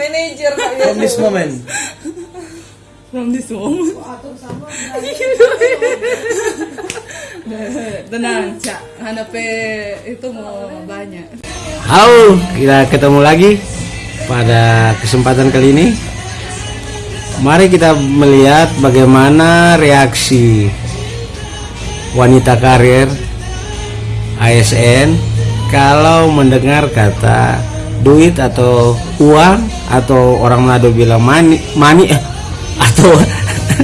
Manager Pak From this moment. From this moment. Tenang, Cak. Hanape itu mau banyak. Halo, kita ketemu lagi pada kesempatan kali ini. Mari kita melihat bagaimana reaksi wanita karir ASN kalau mendengar kata duit atau uang atau orang Manado bilang mani, mani eh, atau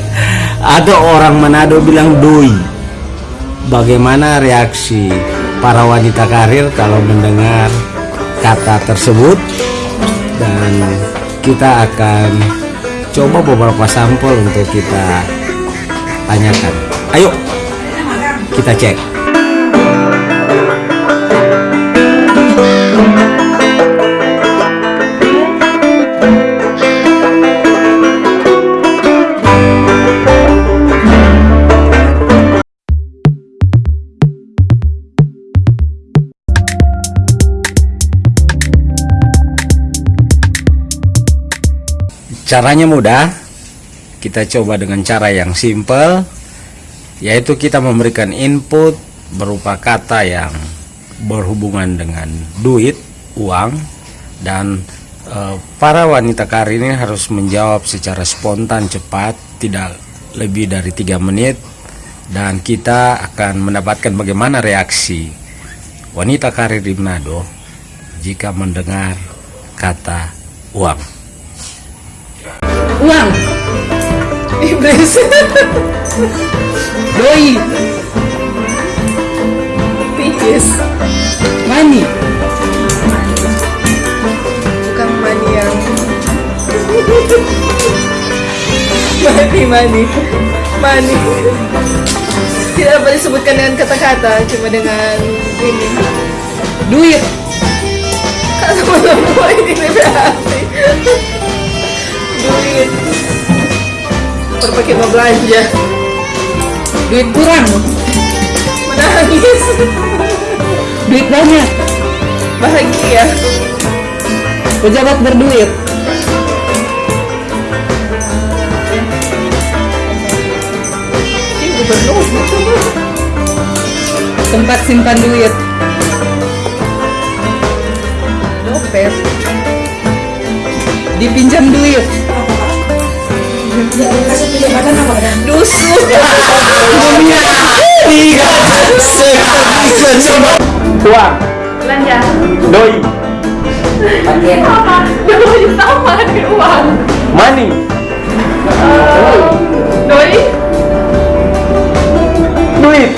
atau orang Manado bilang doi. Bagaimana reaksi para wanita karir kalau mendengar kata tersebut? Dan kita akan coba beberapa sampel untuk kita tanyakan. Ayo kita cek caranya mudah. Kita coba dengan cara yang simple yaitu kita memberikan input berupa kata yang berhubungan dengan duit uang dan e, para wanita karir ini harus menjawab secara spontan cepat tidak lebih dari tiga menit dan kita akan mendapatkan bagaimana reaksi wanita karir di Manado jika mendengar kata uang Uang. Iblis. Doi. Peaches. Money. Bukan money yang money money money tidak dapat disebutkan dengan kata-kata cuma dengan ini duit berpakai mau belanja duit kurang. Menangis. Duit banyak. Bahagia. Pejabat berduit. Gubernur. Tempat simpan duit uang belanja. Doi. Apa doi sama di uang. Money. Eh, doi. Duit.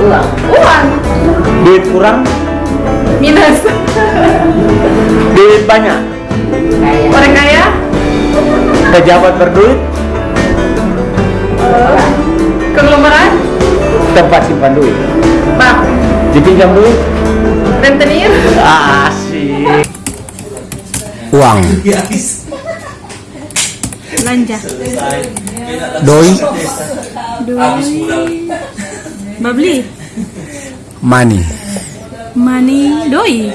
Uang. Uang. Duit kurang. Minus. Duit banyak. Orang kaya. Pejabat berduit. Konglomerat. Tempat simpan duit dipinjam duit rentenir. Asik. Uang. Belanja. Doi. Babli money money doi.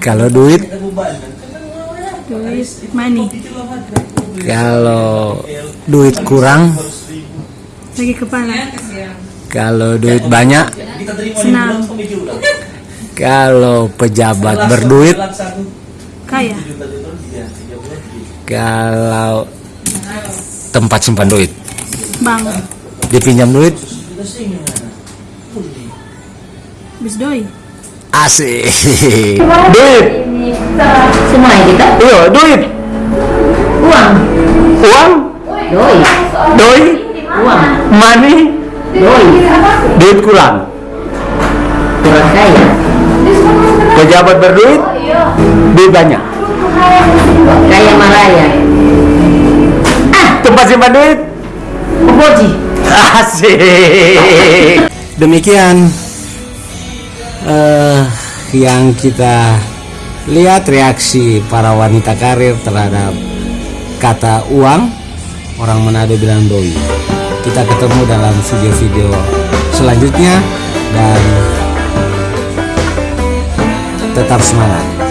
Kalau duit? Duit. Money kalau duit kurang? Lagi kepala kalau duit banyak senang. kalau pejabat berduit kaya. kalau tempat simpan duit. Bank dipinjam duit. Bis doi. Asik. Duit. Semua kita? Iya duit. Uang. Uang. Doi. Doi. Uang money duit kurang. Orang kaya. Pejabat berduit duit banyak. Kaya maraya. Tempat simpan duit. Boji asik. Demikian eh, yang kita lihat reaksi para wanita karir terhadap kata uang orang Manado bilang doi kita ketemu dalam video-video selanjutnya. Dan tetap semangat